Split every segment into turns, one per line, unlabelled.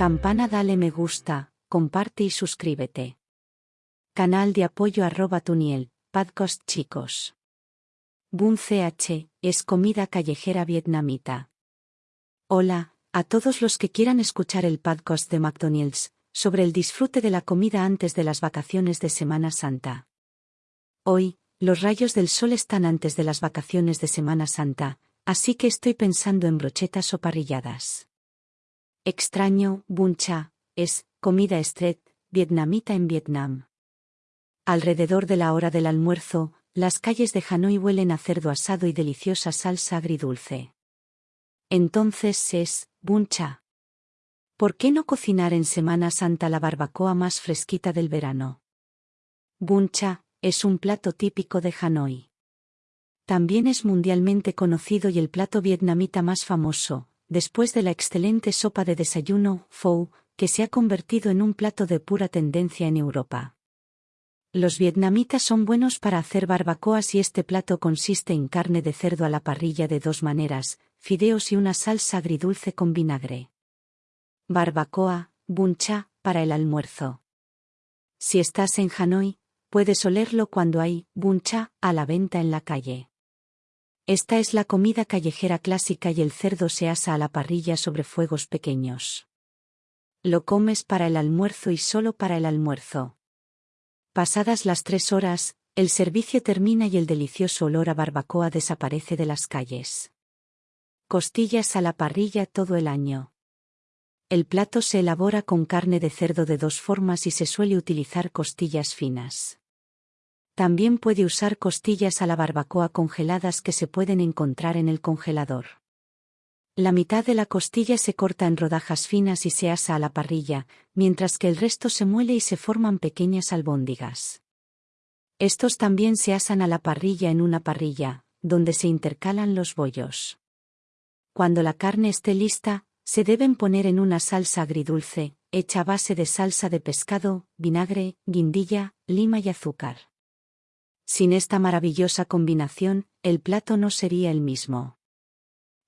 Campana dale me gusta, comparte y suscríbete. Canal de apoyo arroba tuniel, podcast chicos. Bun CH, es comida callejera vietnamita. Hola, a todos los que quieran escuchar el podcast de McDonald's, sobre el disfrute de la comida antes de las vacaciones de Semana Santa. Hoy, los rayos del sol están antes de las vacaciones de Semana Santa, así que estoy pensando en brochetas o parrilladas. Extraño, bun cha, es, comida street, vietnamita en Vietnam. Alrededor de la hora del almuerzo, las calles de Hanoi huelen a cerdo asado y deliciosa salsa agridulce. Entonces es, bun cha. ¿Por qué no cocinar en Semana Santa la barbacoa más fresquita del verano? Bun cha, es un plato típico de Hanoi. También es mundialmente conocido y el plato vietnamita más famoso, después de la excelente sopa de desayuno, pho, que se ha convertido en un plato de pura tendencia en Europa. Los vietnamitas son buenos para hacer barbacoas y este plato consiste en carne de cerdo a la parrilla de dos maneras, fideos y una salsa agridulce con vinagre. Barbacoa, buncha, para el almuerzo. Si estás en Hanoi, puedes olerlo cuando hay buncha a la venta en la calle. Esta es la comida callejera clásica y el cerdo se asa a la parrilla sobre fuegos pequeños. Lo comes para el almuerzo y solo para el almuerzo. Pasadas las tres horas, el servicio termina y el delicioso olor a barbacoa desaparece de las calles. Costillas a la parrilla todo el año. El plato se elabora con carne de cerdo de dos formas y se suele utilizar costillas finas. También puede usar costillas a la barbacoa congeladas que se pueden encontrar en el congelador. La mitad de la costilla se corta en rodajas finas y se asa a la parrilla, mientras que el resto se muele y se forman pequeñas albóndigas. Estos también se asan a la parrilla en una parrilla, donde se intercalan los bollos. Cuando la carne esté lista, se deben poner en una salsa agridulce, hecha a base de salsa de pescado, vinagre, guindilla, lima y azúcar. Sin esta maravillosa combinación, el plato no sería el mismo.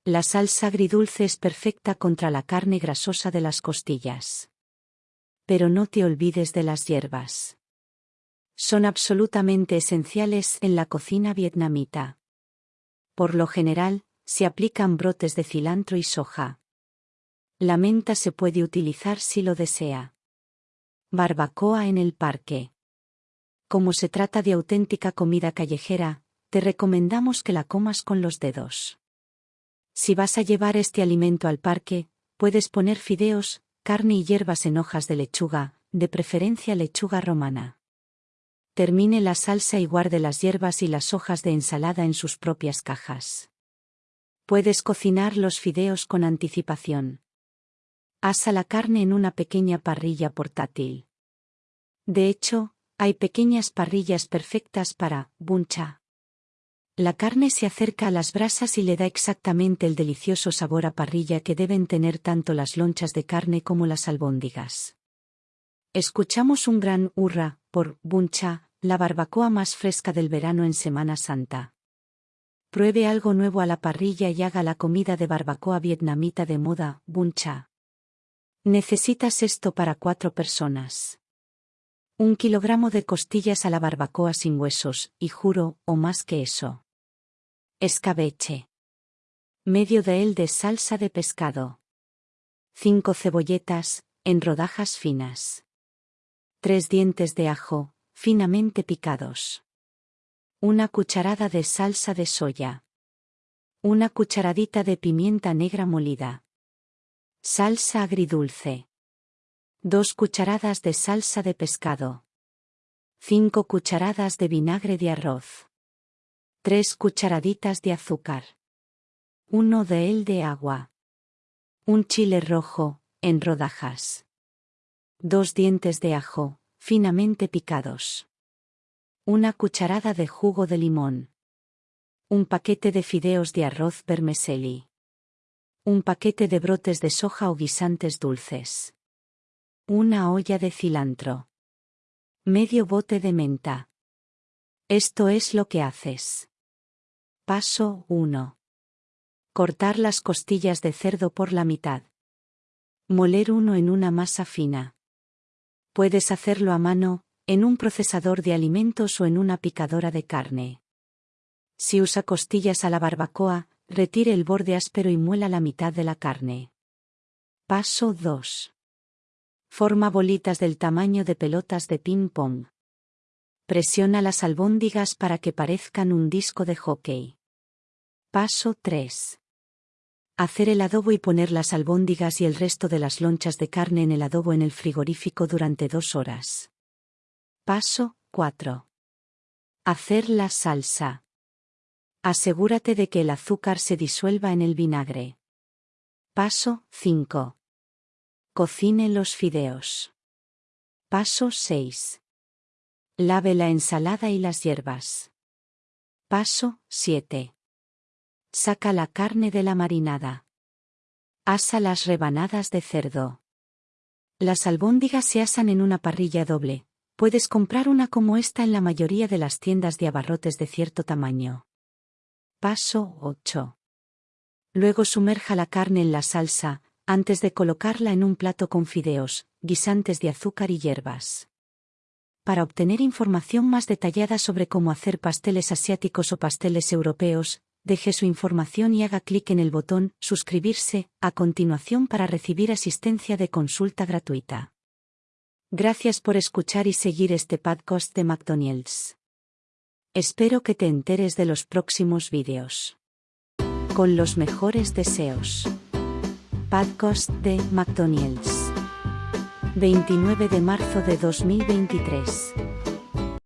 La salsa agridulce es perfecta contra la carne grasosa de las costillas. Pero no te olvides de las hierbas. Son absolutamente esenciales en la cocina vietnamita. Por lo general, se aplican brotes de cilantro y soja. La menta se puede utilizar si lo desea. Barbacoa en el parque como se trata de auténtica comida callejera, te recomendamos que la comas con los dedos. Si vas a llevar este alimento al parque, puedes poner fideos, carne y hierbas en hojas de lechuga, de preferencia lechuga romana. Termine la salsa y guarde las hierbas y las hojas de ensalada en sus propias cajas. Puedes cocinar los fideos con anticipación. Asa la carne en una pequeña parrilla portátil. De hecho, hay pequeñas parrillas perfectas para buncha. La carne se acerca a las brasas y le da exactamente el delicioso sabor a parrilla que deben tener tanto las lonchas de carne como las albóndigas. Escuchamos un gran hurra por buncha, la barbacoa más fresca del verano en Semana Santa. Pruebe algo nuevo a la parrilla y haga la comida de barbacoa vietnamita de moda, buncha. Necesitas esto para cuatro personas. Un kilogramo de costillas a la barbacoa sin huesos, y juro, o más que eso. Escabeche. Medio de él de salsa de pescado. Cinco cebolletas, en rodajas finas. Tres dientes de ajo, finamente picados. Una cucharada de salsa de soya. Una cucharadita de pimienta negra molida. Salsa agridulce. 2 cucharadas de salsa de pescado. 5 cucharadas de vinagre de arroz. 3 cucharaditas de azúcar. 1 de el de agua. Un chile rojo, en rodajas. 2 dientes de ajo, finamente picados. Una cucharada de jugo de limón. Un paquete de fideos de arroz vermicelli. Un paquete de brotes de soja o guisantes dulces. Una olla de cilantro. Medio bote de menta. Esto es lo que haces. Paso 1. Cortar las costillas de cerdo por la mitad. Moler uno en una masa fina. Puedes hacerlo a mano, en un procesador de alimentos o en una picadora de carne. Si usa costillas a la barbacoa, retire el borde áspero y muela la mitad de la carne. Paso 2. Forma bolitas del tamaño de pelotas de ping-pong. Presiona las albóndigas para que parezcan un disco de hockey. Paso 3. Hacer el adobo y poner las albóndigas y el resto de las lonchas de carne en el adobo en el frigorífico durante dos horas. Paso 4. Hacer la salsa. Asegúrate de que el azúcar se disuelva en el vinagre. Paso 5. Cocine los fideos. Paso 6. Lave la ensalada y las hierbas. Paso 7. Saca la carne de la marinada. Asa las rebanadas de cerdo. Las albóndigas se asan en una parrilla doble. Puedes comprar una como esta en la mayoría de las tiendas de abarrotes de cierto tamaño. Paso 8. Luego sumerja la carne en la salsa, antes de colocarla en un plato con fideos, guisantes de azúcar y hierbas. Para obtener información más detallada sobre cómo hacer pasteles asiáticos o pasteles europeos, deje su información y haga clic en el botón Suscribirse a continuación para recibir asistencia de consulta gratuita. Gracias por escuchar y seguir este podcast de McDonald's. Espero que te enteres de los próximos vídeos. Con los mejores deseos. Podcast de McDonald's. 29 de marzo de 2023.